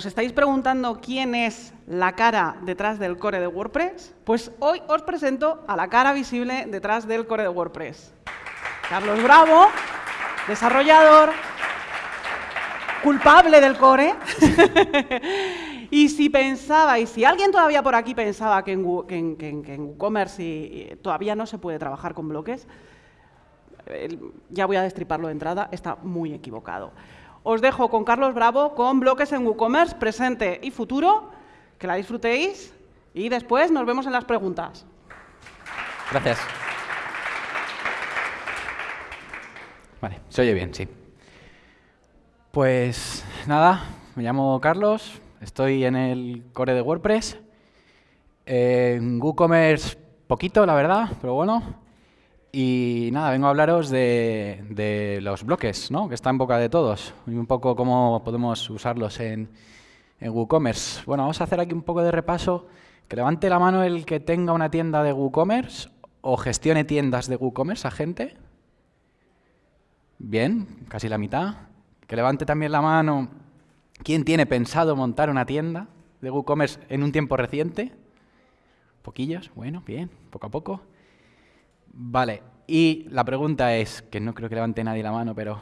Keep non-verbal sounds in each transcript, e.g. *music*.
¿Os estáis preguntando quién es la cara detrás del core de WordPress? Pues hoy os presento a la cara visible detrás del core de WordPress. Carlos Bravo, desarrollador, culpable del core. *laughs* y si pensaba, y si alguien todavía por aquí pensaba que en, WooCommerce todavía no se puede trabajar con bloques, ya voy a destriparlo de entrada, está muy equivocado. Os dejo con Carlos Bravo con bloques en WooCommerce, presente y futuro. Que la disfrutéis y después nos vemos en las preguntas. Gracias. Vale, se oye bien, sí. Pues nada, me llamo Carlos, estoy en el core de WordPress. en WooCommerce poquito, la verdad, pero bueno. Y nada, vengo a hablaros de, los bloques, ¿no? que está en boca de todos, y un poco cómo podemos usarlos en, en WooCommerce. Bueno, vamos a hacer aquí un poco de repaso. Que levante la mano el que tenga una tienda de WooCommerce o gestione tiendas de WooCommerce a gente. Bien, casi la mitad. Que levante también la mano quién tiene pensado montar una tienda de WooCommerce en un tiempo reciente. Poquillos, bueno, bien, poco a poco. Vale, y la pregunta es, que no creo que levante nadie la mano, pero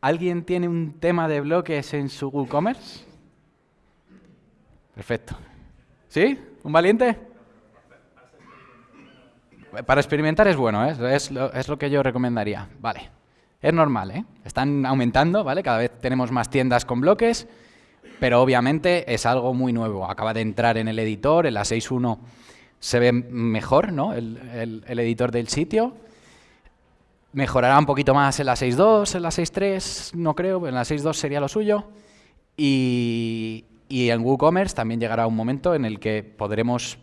¿alguien tiene un tema de bloques en su WooCommerce? Perfecto. ¿Sí? ¿Un valiente? Para experimentar es bueno, ¿eh? es, lo, es lo que yo recomendaría. Vale. Es normal, ¿eh? Están aumentando, ¿vale? Cada vez tenemos más tiendas con bloques, pero obviamente es algo muy nuevo. Acaba de entrar en el editor, en la 6.1 se ve mejor ¿no? el, editor del sitio. Mejorará un poquito más en la 6.2, en la 6.3, no creo, en la 6.2 sería lo suyo. Y, y en WooCommerce también llegará un momento en el que podremos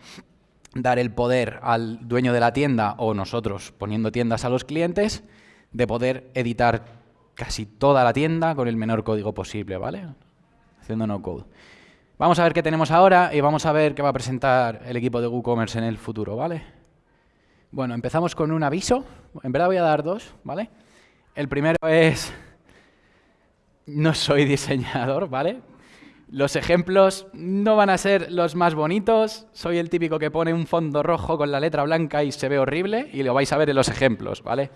dar el poder al dueño de la tienda o nosotros poniendo tiendas a los clientes de poder editar casi toda la tienda con el menor código posible, ¿vale? Haciendo no code. Vamos a ver qué tenemos ahora y vamos a ver qué va a presentar el equipo de WooCommerce en el futuro, ¿vale? Bueno, empezamos con un aviso. En verdad voy a dar dos, ¿vale? El primero es... No soy diseñador, ¿vale? Los ejemplos no van a ser los más bonitos. Soy el típico que pone un fondo rojo con la letra blanca y se ve horrible y lo vais a ver en los ejemplos, ¿vale?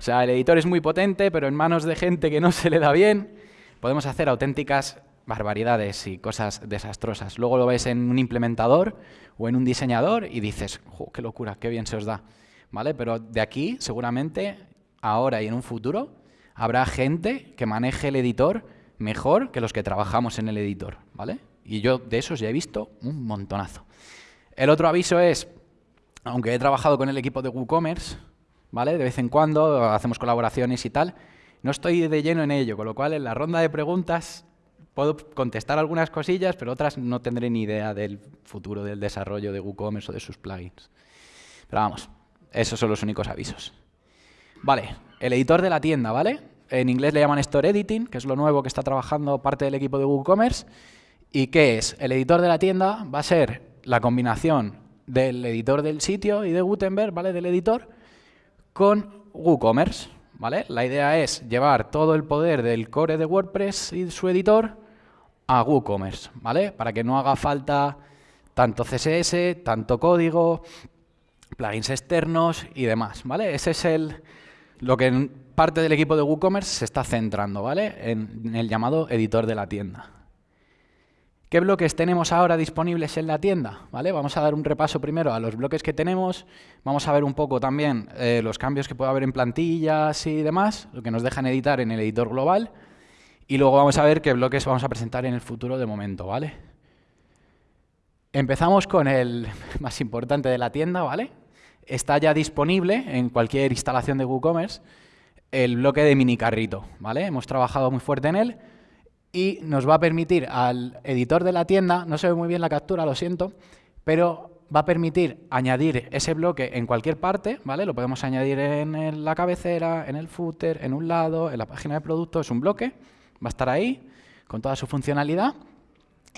O sea, el editor es muy potente, pero en manos de gente que no se le da bien, podemos hacer auténticas barbaridades y cosas desastrosas. Luego lo ves en un implementador o en un diseñador y dices, qué locura, qué bien se os da. ¿Vale? Pero de aquí, seguramente, ahora y en un futuro, habrá gente que maneje el editor mejor que los que trabajamos en el editor. ¿Vale? Y yo de esos ya he visto un montonazo. El otro aviso es, aunque he trabajado con el equipo de WooCommerce, ¿vale? De vez en cuando hacemos colaboraciones y tal. No estoy de lleno en ello, con lo cual en la ronda de preguntas puedo contestar algunas cosillas, pero otras no tendré ni idea del futuro del desarrollo de WooCommerce o de sus plugins. Pero vamos, esos son los únicos avisos. Vale, el editor de la tienda, ¿vale? En inglés le llaman Store Editing, que es lo nuevo que está trabajando parte del equipo de WooCommerce. ¿Y qué es? El editor de la tienda va a ser la combinación del editor del sitio y de Gutenberg, ¿vale? Del editor, con WooCommerce. ¿vale? La idea es llevar todo el poder del core de WordPress y su editor a WooCommerce, ¿vale? Para que no haga falta tanto CSS, tanto código, plugins externos y demás, ¿vale? Ese es el, lo que parte del equipo de WooCommerce se está centrando, ¿vale? en el llamado editor de la tienda. ¿Qué bloques tenemos ahora disponibles en la tienda? ¿Vale? Vamos a dar un repaso primero a los bloques que tenemos, vamos a ver un poco también eh, los cambios que puede haber en plantillas y demás, lo que nos dejan editar en el editor global, y luego vamos a ver qué bloques vamos a presentar en el futuro de momento, ¿vale? Empezamos con el *laughs* más importante de la tienda, ¿vale? Está ya disponible en cualquier instalación de WooCommerce el bloque de mini carrito, ¿vale? Hemos trabajado muy fuerte en él, y nos va a permitir al editor de la tienda, no se ve muy bien la captura, lo siento, pero va a permitir añadir ese bloque en cualquier parte, ¿vale? Lo podemos añadir en la cabecera, en el footer, en un lado, en la página de producto, es un bloque, va a estar ahí con toda su funcionalidad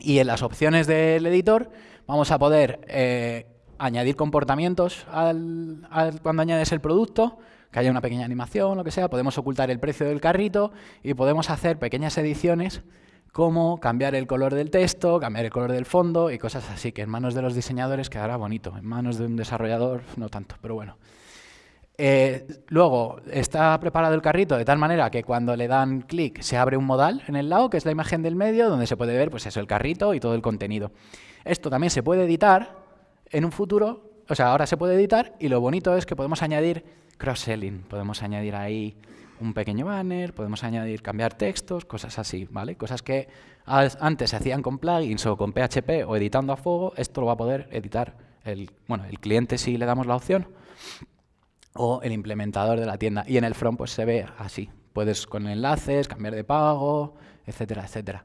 y en las opciones del editor vamos a poder eh, añadir comportamientos cuando añades el producto, que haya una pequeña animación, lo que sea, podemos ocultar el precio del carrito y podemos hacer pequeñas ediciones como cambiar el color del texto, cambiar el color del fondo y cosas así, que en manos de los diseñadores quedará bonito, en manos de un desarrollador no tanto, pero bueno. Eh, luego, está preparado el carrito de tal manera que cuando le dan clic se abre un modal en el lado, que es la imagen del medio, donde se puede ver pues eso, el carrito y todo el contenido. Esto también se puede editar en un futuro, o sea, ahora se puede editar y lo bonito es que podemos añadir cross-selling, podemos añadir ahí un pequeño banner, podemos añadir, cambiar textos, cosas así, ¿vale? Cosas que antes se hacían con plugins o con PHP o editando a fuego, esto lo va a poder editar el, bueno, el cliente si le damos la opción o el implementador de la tienda. Y en el front pues se ve así, puedes con enlaces, cambiar de pago, etcétera, etcétera.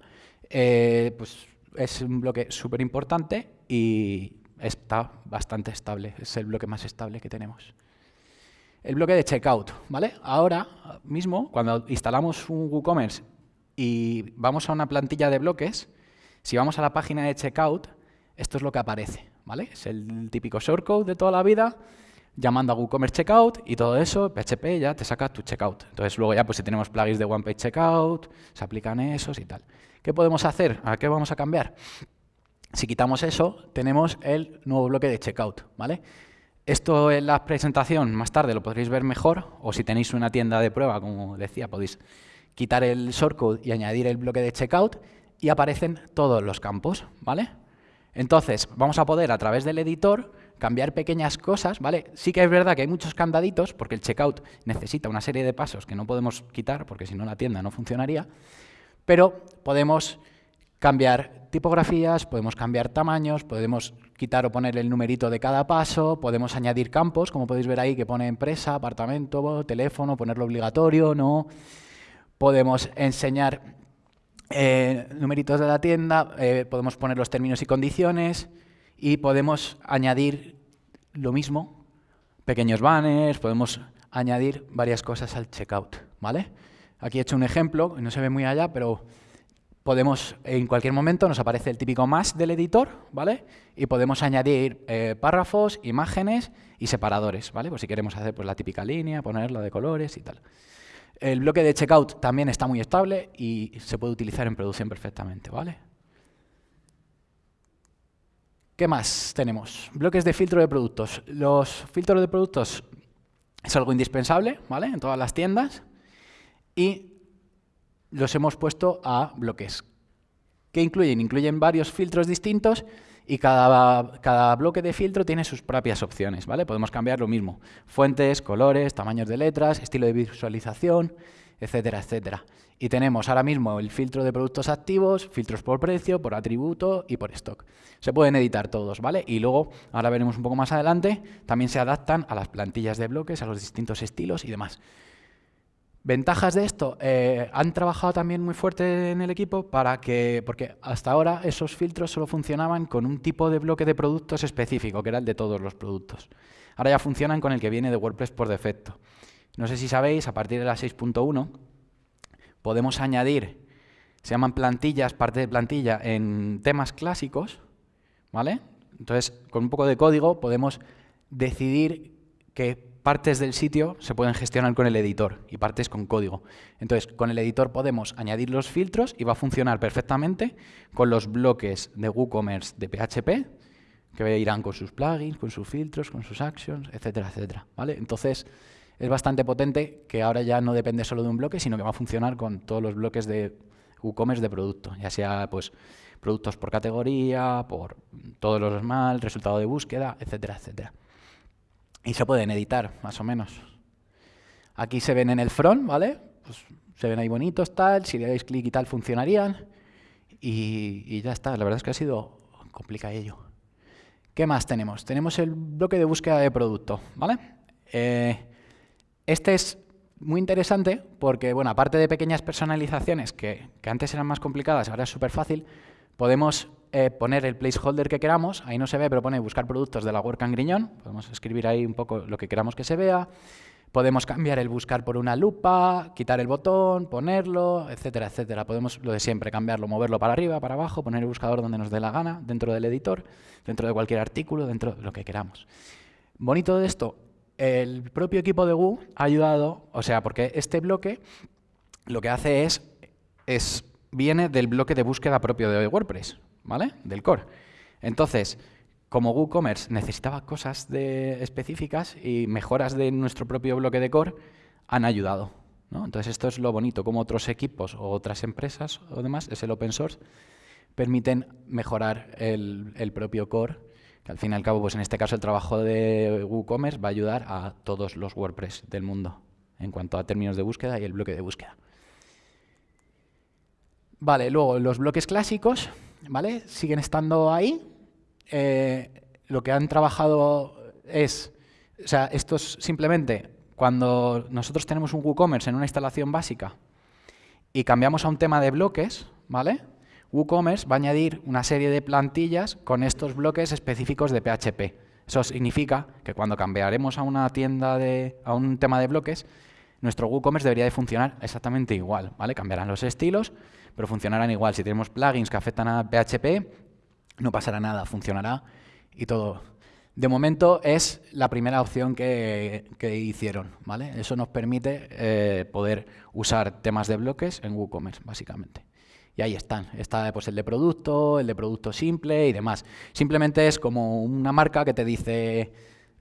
Eh, pues es un bloque súper importante y está bastante estable, es el bloque más estable que tenemos el bloque de checkout, ¿vale? Ahora mismo, cuando instalamos un WooCommerce y vamos a una plantilla de bloques, si vamos a la página de checkout, esto es lo que aparece, ¿vale? Es el típico shortcode de toda la vida, llamando a WooCommerce Checkout y todo eso, PHP ya te saca tu checkout. Entonces luego ya pues si tenemos plugins de One Page Checkout, se aplican esos y tal. ¿Qué podemos hacer? ¿A qué vamos a cambiar? Si quitamos eso, tenemos el nuevo bloque de checkout, ¿vale? Esto en la presentación más tarde lo podréis ver mejor, o si tenéis una tienda de prueba, como decía, podéis quitar el shortcode y añadir el bloque de checkout y aparecen todos los campos, ¿vale? Entonces, vamos a poder a través del editor cambiar pequeñas cosas, ¿vale? Sí que es verdad que hay muchos candaditos, porque el checkout necesita una serie de pasos que no podemos quitar, porque si no la tienda no funcionaría, pero podemos cambiar tipografías, podemos cambiar tamaños, podemos quitar o poner el numerito de cada paso, podemos añadir campos, como podéis ver ahí, que pone empresa, apartamento, teléfono, ponerlo obligatorio, no. Podemos enseñar eh, numeritos de la tienda, eh, podemos poner los términos y condiciones y podemos añadir lo mismo, pequeños banners, podemos añadir varias cosas al checkout, ¿vale? Aquí he hecho un ejemplo, no se ve muy allá, pero podemos, en cualquier momento nos aparece el típico más del editor, ¿vale? Y podemos añadir eh, párrafos, imágenes y separadores, ¿vale? Pues si queremos hacer pues, la típica línea, ponerla de colores y tal. El bloque de checkout también está muy estable y se puede utilizar en producción perfectamente, ¿vale? ¿Qué más tenemos? Bloques de filtro de productos. Los filtros de productos es algo indispensable, ¿vale? En todas las tiendas. Y los hemos puesto a bloques. ¿Qué incluyen? Incluyen varios filtros distintos y cada, cada, bloque de filtro tiene sus propias opciones, ¿vale? Podemos cambiar lo mismo. Fuentes, colores, tamaños de letras, estilo de visualización, etcétera, etcétera. Y tenemos ahora mismo el filtro de productos activos, filtros por precio, por atributo y por stock. Se pueden editar todos, ¿vale? Y luego, ahora veremos un poco más adelante, también se adaptan a las plantillas de bloques, a los distintos estilos y demás. Ventajas de esto, eh, han trabajado también muy fuerte en el equipo para que, porque hasta ahora esos filtros solo funcionaban con un tipo de bloque de productos específico, que era el de todos los productos. Ahora ya funcionan con el que viene de WordPress por defecto. No sé si sabéis, a partir de la 6.1 podemos añadir, se llaman plantillas, parte de plantilla, en temas clásicos, ¿vale? Entonces, con un poco de código podemos decidir que partes del sitio se pueden gestionar con el editor y partes con código. Entonces, con el editor podemos añadir los filtros y va a funcionar perfectamente con los bloques de WooCommerce de PHP, que irán con sus plugins, con sus filtros, con sus actions, etcétera, etcétera. ¿vale? Entonces, es bastante potente que ahora ya no depende solo de un bloque, sino que va a funcionar con todos los bloques de WooCommerce de producto, ya sea pues productos por categoría, por todos los mal, resultado de búsqueda, etcétera, etcétera. Y se pueden editar, más o menos. Aquí se ven en el front, ¿vale? Pues se ven ahí bonitos, tal. Si le dais clic y tal, funcionarían. Y, ya está. La verdad es que ha sido complicadillo. ¿Qué más tenemos? Tenemos el bloque de búsqueda de producto, ¿vale? Eh, este es muy interesante porque, bueno, aparte de pequeñas personalizaciones que, que antes eran más complicadas, ahora es súper fácil, podemos eh, poner el placeholder que queramos, ahí no se ve, pero pone buscar productos de la WordCamp Griñón, podemos escribir ahí un poco lo que queramos que se vea, podemos cambiar el buscar por una lupa, quitar el botón, ponerlo, etcétera, etcétera. Podemos lo de siempre, cambiarlo, moverlo para arriba, para abajo, poner el buscador donde nos dé la gana, dentro del editor, dentro de cualquier artículo, dentro de lo que queramos. Bonito de esto, el propio equipo de Woo ha ayudado, o sea, porque este bloque lo que hace es, es viene del bloque de búsqueda propio de WordPress, ¿vale? Del core. Entonces, como WooCommerce necesitaba cosas específicas y mejoras de nuestro propio bloque de core, han ayudado. Entonces, esto es lo bonito, como otros equipos o otras empresas o demás, es el open source, permiten mejorar el, propio core, que al fin y al cabo, pues en este caso, el trabajo de WooCommerce va a ayudar a todos los WordPress del mundo en cuanto a términos de búsqueda y el bloque de búsqueda. Vale, luego los bloques clásicos, ¿vale? Siguen estando ahí, eh, lo que han trabajado es, o sea, esto es simplemente cuando nosotros tenemos un WooCommerce en una instalación básica y cambiamos a un tema de bloques, ¿vale? WooCommerce va a añadir una serie de plantillas con estos bloques específicos de PHP. Eso significa que cuando cambiaremos a una tienda de, a un tema de bloques, nuestro WooCommerce debería de funcionar exactamente igual, ¿vale? Cambiarán los estilos, pero funcionarán igual. Si tenemos plugins que afectan a PHP, no pasará nada, funcionará y todo. De momento es la primera opción que, hicieron, ¿vale? Eso nos permite eh, poder usar temas de bloques en WooCommerce, básicamente. Y ahí están. Está pues, el de producto, el de producto simple y demás. Simplemente es como una marca que te dice,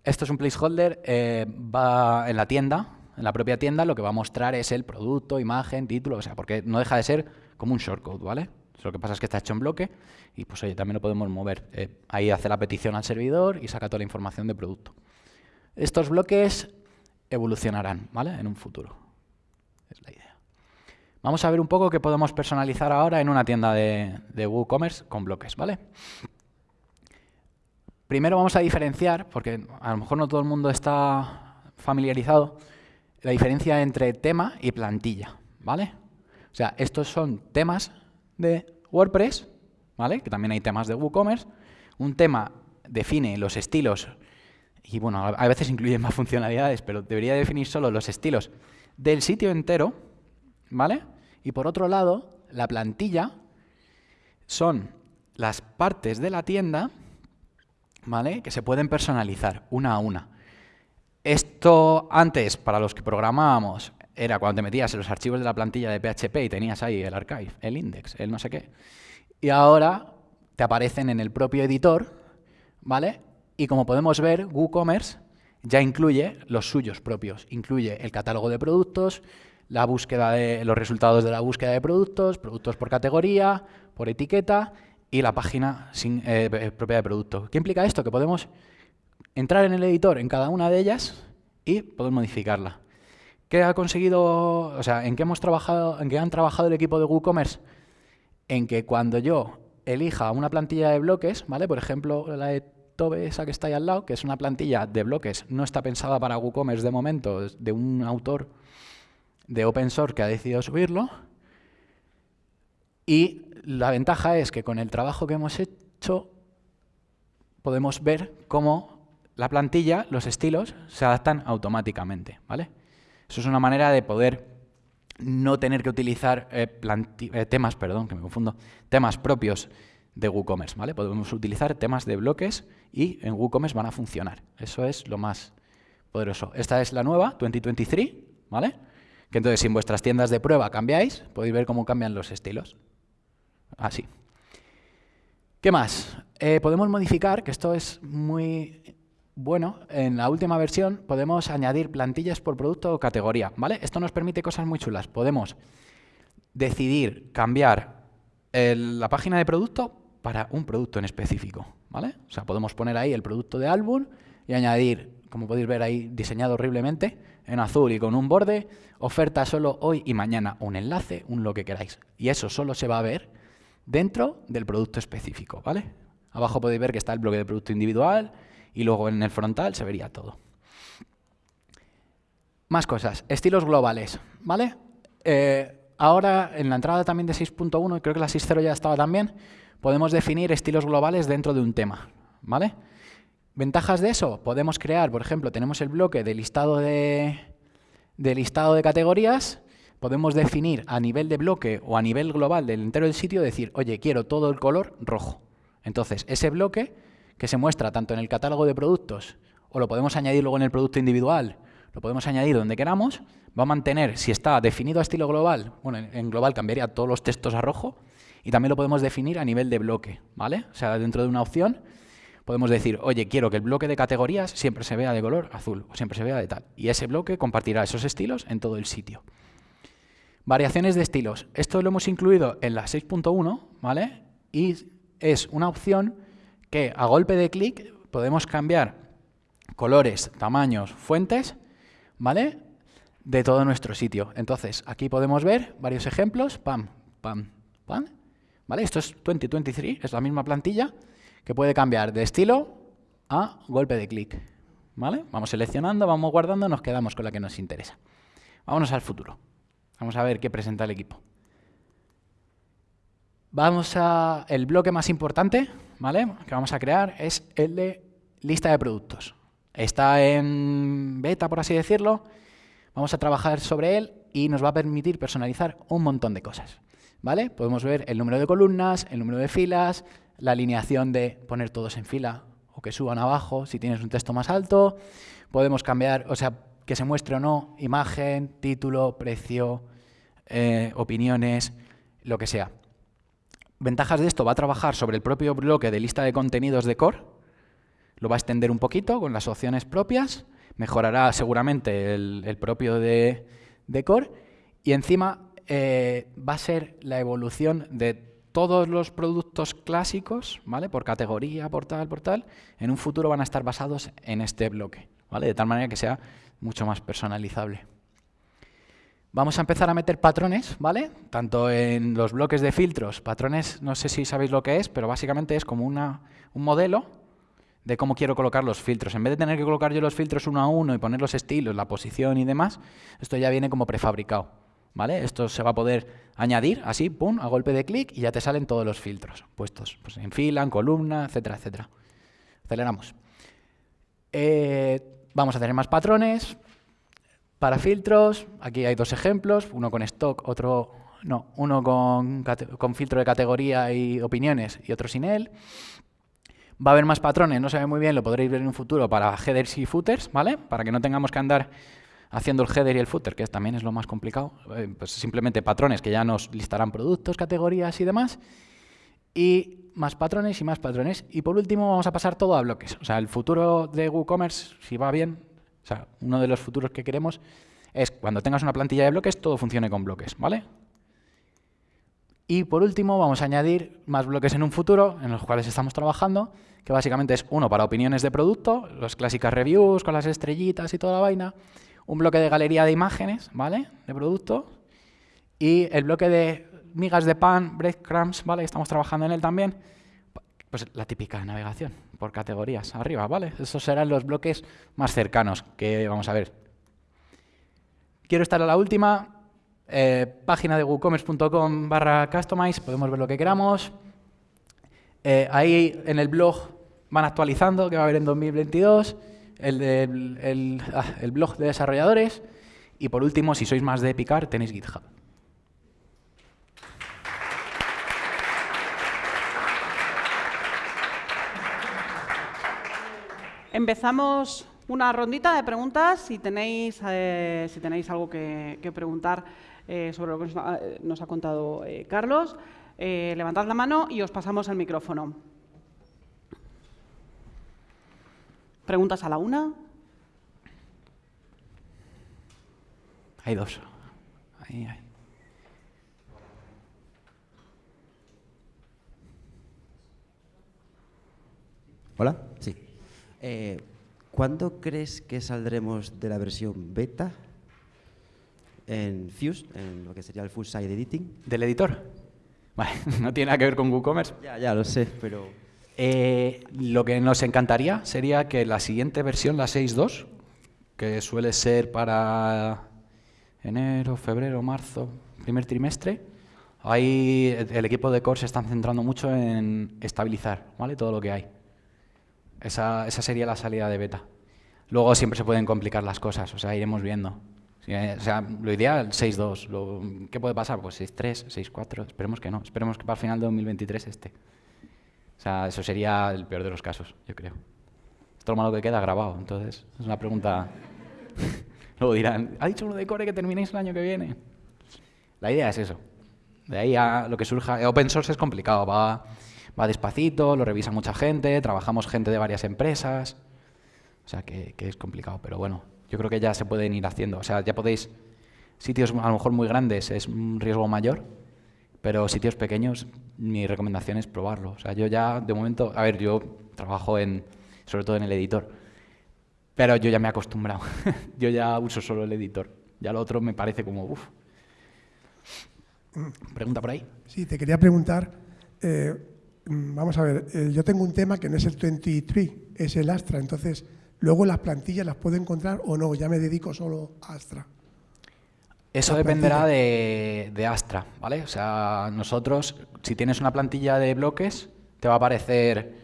esto es un placeholder, eh, va en la tienda, en la propia tienda, lo que va a mostrar es el producto, imagen, título, o sea, porque no deja de ser como un shortcode, ¿vale? Lo que pasa es que está hecho en bloque y pues oye, también lo podemos mover. Eh, ahí hace la petición al servidor y saca toda la información de producto. Estos bloques evolucionarán ¿vale? en un futuro. Es la idea. Vamos a ver un poco qué podemos personalizar ahora en una tienda de, de WooCommerce con bloques. ¿vale? Primero vamos a diferenciar, porque a lo mejor no todo el mundo está familiarizado, la diferencia entre tema y plantilla. ¿vale? O sea, estos son temas de WordPress, ¿vale? que también hay temas de WooCommerce. Un tema define los estilos, y bueno, a veces incluye más funcionalidades, pero debería definir solo los estilos del sitio entero, ¿vale? Y por otro lado, la plantilla son las partes de la tienda, ¿vale? Que se pueden personalizar una a una. Esto antes, para los que programábamos, era cuando te metías en los archivos de la plantilla de PHP y tenías ahí el archive, el index, el no sé qué. Y ahora te aparecen en el propio editor, ¿vale? Y como podemos ver, WooCommerce ya incluye los suyos propios. Incluye el catálogo de productos, la búsqueda de los resultados de la búsqueda de productos, productos por categoría, por etiqueta y la página sin, eh, eh, propia de producto. ¿Qué implica esto? Que podemos entrar en el editor en cada una de ellas y poder modificarla. ¿Qué ha conseguido, o sea, en qué hemos trabajado, en qué han trabajado el equipo de WooCommerce? En que cuando yo elija una plantilla de bloques, ¿vale? Por ejemplo, la de Tobe, esa que está ahí al lado, que es una plantilla de bloques, no está pensada para WooCommerce de momento, es de un autor de open source que ha decidido subirlo. Y la ventaja es que con el trabajo que hemos hecho podemos ver cómo la plantilla, los estilos, se adaptan automáticamente, ¿vale? Eso es una manera de poder no tener que utilizar eh, eh, temas, perdón, que me confundo, temas propios de WooCommerce, ¿vale? Podemos utilizar temas de bloques y en WooCommerce van a funcionar. Eso es lo más poderoso. Esta es la nueva, 2023, ¿vale? Que entonces si en vuestras tiendas de prueba cambiáis, podéis ver cómo cambian los estilos. Así. ¿Qué más? Eh, podemos modificar, que esto es muy bueno, en la última versión podemos añadir plantillas por producto o categoría, ¿vale? Esto nos permite cosas muy chulas. Podemos decidir cambiar la página de producto para un producto en específico, ¿vale? O sea, podemos poner ahí el producto de álbum y añadir, como podéis ver ahí diseñado horriblemente, en azul y con un borde, oferta solo hoy y mañana, un enlace, un lo que queráis. Y eso solo se va a ver dentro del producto específico, ¿vale? Abajo podéis ver que está el bloque de producto individual, y luego en el frontal se vería todo. Más cosas, estilos globales, ¿vale? Eh, ahora, en la entrada también de 6.1, y creo que la 6.0 ya estaba también, podemos definir estilos globales dentro de un tema, ¿vale? ¿Ventajas de eso? Podemos crear, por ejemplo, tenemos el bloque de listado de, de listado de categorías, podemos definir a nivel de bloque o a nivel global del entero del sitio, decir, oye, quiero todo el color rojo. Entonces, ese bloque que se muestra tanto en el catálogo de productos, o lo podemos añadir luego en el producto individual, lo podemos añadir donde queramos, va a mantener, si está definido a estilo global, bueno, en global cambiaría todos los textos a rojo, y también lo podemos definir a nivel de bloque, ¿vale? O sea, dentro de una opción podemos decir, oye, quiero que el bloque de categorías siempre se vea de color azul, o siempre se vea de tal. Y ese bloque compartirá esos estilos en todo el sitio. Variaciones de estilos. Esto lo hemos incluido en la 6.1, ¿vale? Y es una opción que a golpe de clic podemos cambiar colores, tamaños, fuentes, ¿vale? De todo nuestro sitio. Entonces, aquí podemos ver varios ejemplos. Pam, pam, pam. ¿Vale? Esto es 2023, es la misma plantilla que puede cambiar de estilo a golpe de clic. ¿Vale? Vamos seleccionando, vamos guardando, nos quedamos con la que nos interesa. Vámonos al futuro. Vamos a ver qué presenta el equipo. Vamos a el bloque más importante, ¿vale? Que vamos a crear es el de lista de productos. Está en beta, por así decirlo. Vamos a trabajar sobre él y nos va a permitir personalizar un montón de cosas. ¿Vale? Podemos ver el número de columnas, el número de filas, la alineación de poner todos en fila o que suban abajo si tienes un texto más alto. Podemos cambiar, o sea, que se muestre o no, imagen, título, precio, eh, opiniones, lo que sea. Ventajas de esto, va a trabajar sobre el propio bloque de lista de contenidos de core, lo va a extender un poquito con las opciones propias, mejorará seguramente el, propio de, core y encima eh, va a ser la evolución de todos los productos clásicos, ¿vale? Por categoría, por tal, en un futuro van a estar basados en este bloque, ¿vale? De tal manera que sea mucho más personalizable. Vamos a empezar a meter patrones, ¿vale? Tanto en los bloques de filtros, patrones, no sé si sabéis lo que es, pero básicamente es como una, un modelo de cómo quiero colocar los filtros. En vez de tener que colocar yo los filtros uno a uno y poner los estilos, la posición y demás, esto ya viene como prefabricado, ¿vale? Esto se va a poder añadir así, pum, a golpe de clic y ya te salen todos los filtros puestos pues en fila, en columna, etcétera, etcétera. Aceleramos. Eh, vamos a tener más patrones, para filtros, aquí hay dos ejemplos, uno con stock, otro no, uno con, con, filtro de categoría y opiniones y otro sin él. Va a haber más patrones, no se ve muy bien, lo podréis ver en un futuro para headers y footers, ¿vale? Para que no tengamos que andar haciendo el header y el footer, que también es lo más complicado. Eh, pues simplemente patrones que ya nos listarán productos, categorías y demás. Y más patrones y más patrones. Y por último vamos a pasar todo a bloques. O sea, el futuro de WooCommerce, si va bien, sea, uno de los futuros que queremos es cuando tengas una plantilla de bloques, todo funcione con bloques, ¿vale? Y por último, vamos a añadir más bloques en un futuro, en los cuales estamos trabajando, que básicamente es uno para opiniones de producto, las clásicas reviews con las estrellitas y toda la vaina, un bloque de galería de imágenes, ¿vale?, de producto, y el bloque de migas de pan, breadcrumbs, ¿vale?, estamos trabajando en él también, pues la típica navegación por categorías arriba, ¿vale? Esos serán los bloques más cercanos que vamos a ver. Quiero estar a la última. Eh, página de woocommerce.com barra customize, podemos ver lo que queramos. Eh, ahí en el blog van actualizando, que va a haber en 2022, el, el, ah, el blog de desarrolladores. Y por último, si sois más de picar, tenéis GitHub. Empezamos una rondita de preguntas si tenéis, eh, si tenéis algo que, preguntar eh, sobre lo que nos ha, contado eh, Carlos. levantad la mano y os pasamos el micrófono. ¿Preguntas a la una? Hay dos. Ahí, Hola, sí. Eh, ¿Cuándo crees que saldremos de la versión beta en Fuse, en lo que sería el Full Side Editing? ¿Del editor? Vale, *laughs* no tiene nada que ver con WooCommerce. Ya, ya lo sé, pero... Eh, lo que nos encantaría sería que la siguiente versión, la 6.2, que suele ser para enero, febrero, marzo, primer trimestre, ahí el equipo de core se está centrando mucho en estabilizar ¿vale? todo lo que hay. Esa, esa sería la salida de beta. Luego siempre se pueden complicar las cosas, o sea, iremos viendo. Eh, o sea, lo ideal, 6-2. ¿Qué puede pasar? Pues 6-3, 6-4. Esperemos que no. Esperemos que para el final de 2023 esté. O sea, eso sería el peor de los casos, yo creo. Esto lo malo que queda grabado, entonces es una pregunta... *laughs* Luego dirán, ha dicho uno de core que terminéis el año que viene. La idea es eso. De ahí a lo que surja. Open source es complicado, va, va despacito, lo revisa mucha gente, trabajamos gente de varias empresas. O sea que, que es complicado, pero bueno, yo creo que ya se pueden ir haciendo. O sea, ya podéis, sitios a lo mejor muy grandes es un riesgo mayor, pero sitios pequeños, mi recomendación es probarlo. O sea, yo ya, de momento, a ver, yo trabajo en, sobre todo en el editor, pero yo ya me he acostumbrado. *laughs* yo ya uso solo el editor. Ya lo otro me parece como, uff. Pregunta por ahí. Sí, te quería preguntar, eh, mm, vamos a ver, eh, yo tengo un tema que no es el 23, es el Astra, entonces, luego las plantillas las puedo encontrar o no, ya me dedico solo a Astra. Eso La dependerá de Astra, ¿vale? O sea, nosotros, si tienes una plantilla de bloques, te va a aparecer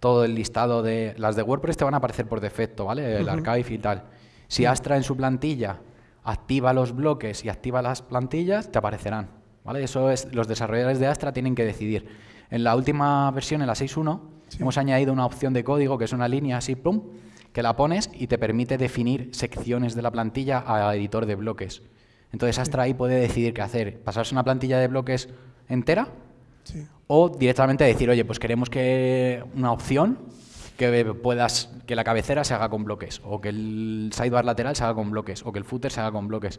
todo el listado de... Las de WordPress te van a aparecer por defecto, ¿vale? El archive y tal. Si Astra en su plantilla activa los bloques y activa las plantillas, te aparecerán, ¿vale? Eso es, los desarrolladores de Astra tienen que decidir. En la última versión, en la 6.1, hemos añadido una opción de código que es una línea así, plum, que la pones y te permite definir secciones de la plantilla a editor de bloques. Entonces Astra ahí puede decidir qué hacer, pasarse una plantilla de bloques entera Sí. o directamente decir, oye, pues queremos que una opción que puedas que la cabecera se haga con bloques o que el sidebar lateral se haga con bloques o que el footer se haga con bloques.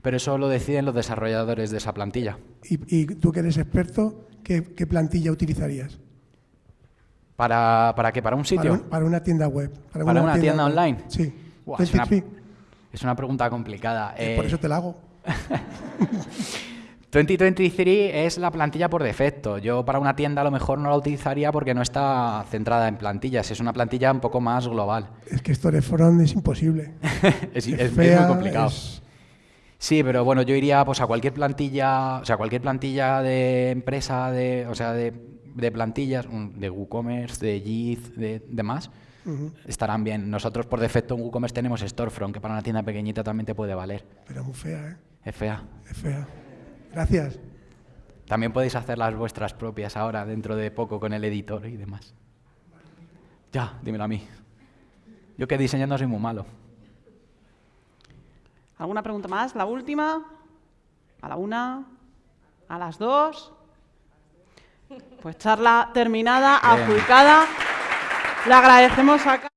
Pero eso lo deciden los desarrolladores de esa plantilla. Y, y tú que eres experto, ¿qué, qué plantilla utilizarías? ¿Para, para qué? ¿Para un Para, sitio? un- para una tienda web. ¿Para una tienda online? Sí. Buah, es, una, 23, es una pregunta complicada. eh, por Eh, eso te la hago. *laughs* 2023 es la plantilla por defecto. Yo para una tienda a lo mejor no la utilizaría porque no está centrada en plantillas. Es una plantilla un poco más global. Es que Storefront es imposible. *laughs* es, Es es- es fea, muy complicado. es- Sí, pero bueno, yo iría pues a cualquier plantilla, o sea, cualquier plantilla de empresa, de, o sea, de, de plantillas, de WooCommerce, de JIT, de demás, estarán bien. Nosotros por defecto en WooCommerce tenemos Storefront, que para una tienda pequeñita también te puede valer. Pero muy fea, ¿eh? Es fea. Es fea. Gracias. También podéis hacer las vuestras propias ahora, dentro de poco, con el editor y demás. Ya, dímelo a mí. Yo que diseñando soy muy malo. ¿Alguna pregunta más? ¿La última? ¿A la una? ¿A las dos? Pues charla terminada, adjudicada. Le agradecemos a...